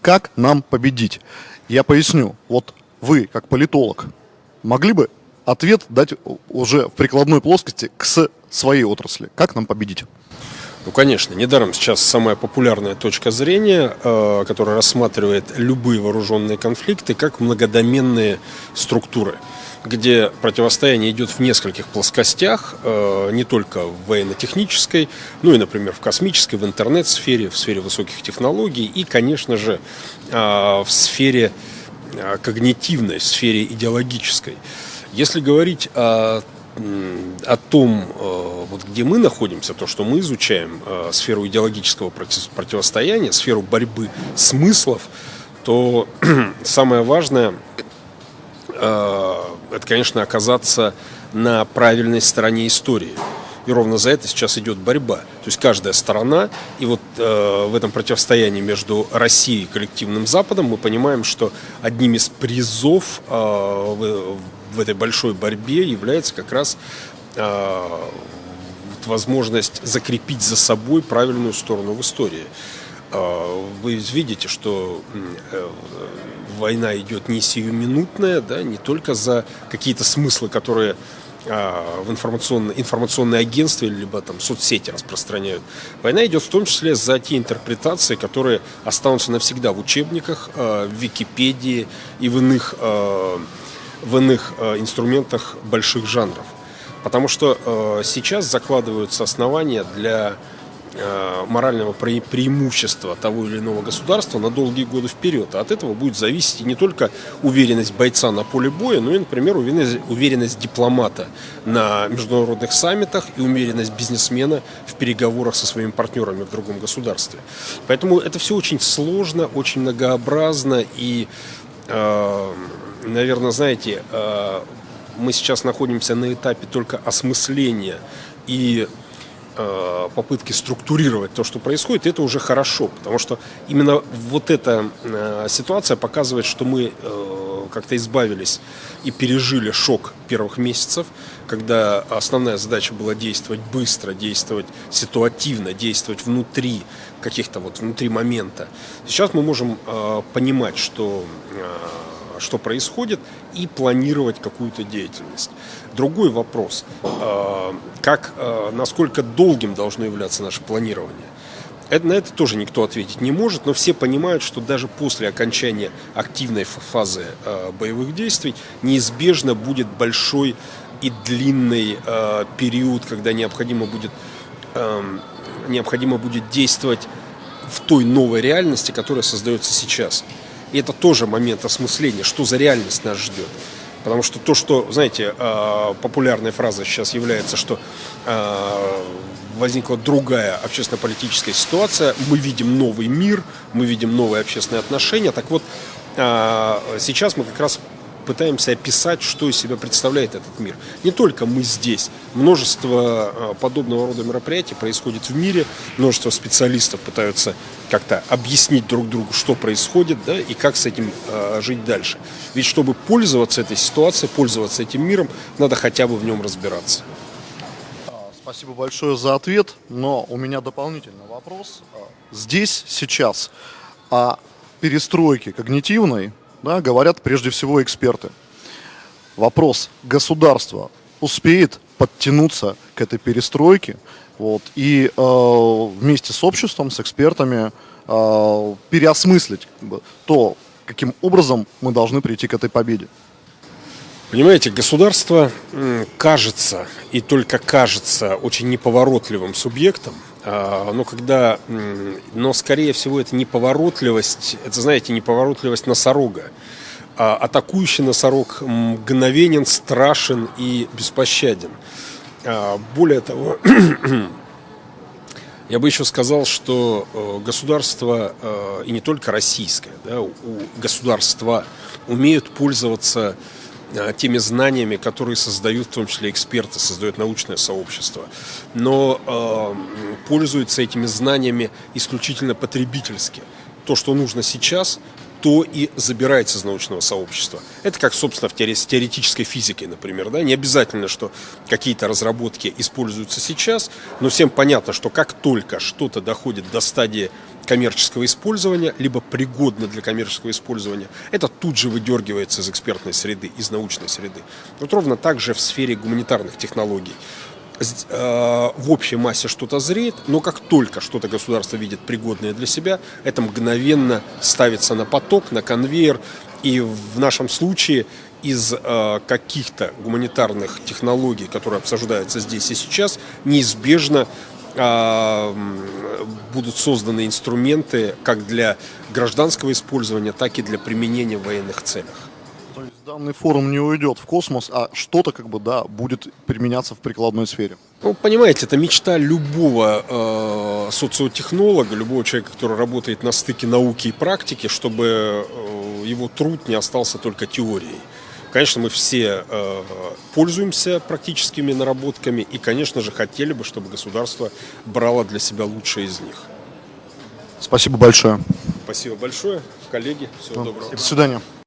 как нам победить? Я поясню. Вот вы, как политолог, могли бы ответ дать уже в прикладной плоскости к своей отрасли. Как нам победить? Ну, конечно, недаром сейчас самая популярная точка зрения, э, которая рассматривает любые вооруженные конфликты как многодоменные структуры, где противостояние идет в нескольких плоскостях, э, не только в военно-технической, ну и, например, в космической, в интернет-сфере, в сфере высоких технологий и, конечно же, э, в сфере э, когнитивной, в сфере идеологической. Если говорить о о том, вот где мы находимся, то, что мы изучаем сферу идеологического противостояния, сферу борьбы смыслов, то самое важное это, конечно, оказаться на правильной стороне истории. И ровно за это сейчас идет борьба. То есть каждая сторона, и вот э, в этом противостоянии между Россией и коллективным Западом мы понимаем, что одним из призов э, в, в этой большой борьбе является как раз э, возможность закрепить за собой правильную сторону в истории. Э, вы видите, что э, война идет не сиюминутная, да, не только за какие-то смыслы, которые а, в информационное, информационное агентство либо там соцсети распространяют. Война идет в том числе за те интерпретации, которые останутся навсегда в учебниках, а, в Википедии и в иных, а, в иных инструментах больших жанров. Потому что сейчас закладываются основания для Э, морального преимущества того или иного государства на долгие годы вперед. А от этого будет зависеть не только уверенность бойца на поле боя, но и, например, уверенность, уверенность дипломата на международных саммитах и уверенность бизнесмена в переговорах со своими партнерами в другом государстве. Поэтому это все очень сложно, очень многообразно и, э, наверное, знаете, э, мы сейчас находимся на этапе только осмысления и Э, попытки структурировать то, что происходит, это уже хорошо, потому что именно вот эта э, ситуация показывает, что мы э, как-то избавились и пережили шок первых месяцев, когда основная задача была действовать быстро, действовать ситуативно, действовать внутри каких-то вот внутри момента. Сейчас мы можем понимать, что что происходит, и планировать какую-то деятельность. Другой вопрос, э, как, э, насколько долгим должно являться наше планирование. Это, на это тоже никто ответить не может, но все понимают, что даже после окончания активной фазы э, боевых действий неизбежно будет большой и длинный период, когда необходимо будет, эм, необходимо будет действовать в той новой реальности, которая создается сейчас. И это тоже момент осмысления, что за реальность нас ждет. Потому что то, что, знаете, а, популярной фразой сейчас является, что а, возникла другая общественно-политическая ситуация, мы видим новый мир, мы видим новые общественные отношения. Так вот, а, сейчас мы как раз пытаемся описать, что из себя представляет этот мир. Не только мы здесь. Множество а, подобного рода мероприятий происходит в мире. Множество специалистов пытаются как-то объяснить друг другу, что происходит, да, и как с этим э, жить дальше. Ведь чтобы пользоваться этой ситуацией, пользоваться этим миром, надо хотя бы в нем разбираться. Спасибо большое за ответ, но у меня дополнительный вопрос. Здесь, сейчас о перестройке когнитивной да, говорят прежде всего эксперты. Вопрос, государство успеет подтянуться к этой перестройке вот, и э, вместе с обществом, с экспертами э, переосмыслить как бы, то, каким образом мы должны прийти к этой победе. Понимаете, государство кажется и только кажется очень неповоротливым субъектом, а, но когда, но скорее всего это неповоротливость, это знаете, неповоротливость носорога. А атакующий носорог мгновенен, страшен и беспощаден. А, более того, я бы еще сказал, что э, государство, э, и не только российское, да, государства умеют пользоваться теми знаниями, которые создают, в том числе эксперты, создают научное сообщество. Но э, пользуются этими знаниями исключительно потребительски. То, что нужно сейчас, то и забирается из научного сообщества. Это как, собственно, в теоретической физикой, например. Да? Не обязательно, что какие-то разработки используются сейчас, но всем понятно, что как только что-то доходит до стадии коммерческого использования, либо пригодно для коммерческого использования, это тут же выдергивается из экспертной среды, из научной среды. Вот ровно так же в сфере гуманитарных технологий э, в общей массе что-то зреет, но как только что-то государство видит пригодное для себя, это мгновенно ставится на поток, на конвейер, и в нашем случае из э, каких-то гуманитарных технологий, которые обсуждаются здесь и сейчас, неизбежно будут созданы инструменты как для гражданского использования, так и для применения в военных целях. То есть данный форум не уйдет в космос, а что-то как бы да будет применяться в прикладной сфере. Ну, понимаете, это мечта любого э, социотехнолога, любого человека, который работает на стыке науки и практики, чтобы э, его труд не остался только теорией. Конечно, мы все э, пользуемся практическими наработками и, конечно же, хотели бы, чтобы государство брало для себя лучшее из них. Спасибо большое. Спасибо большое, коллеги. Всего доброго. До свидания.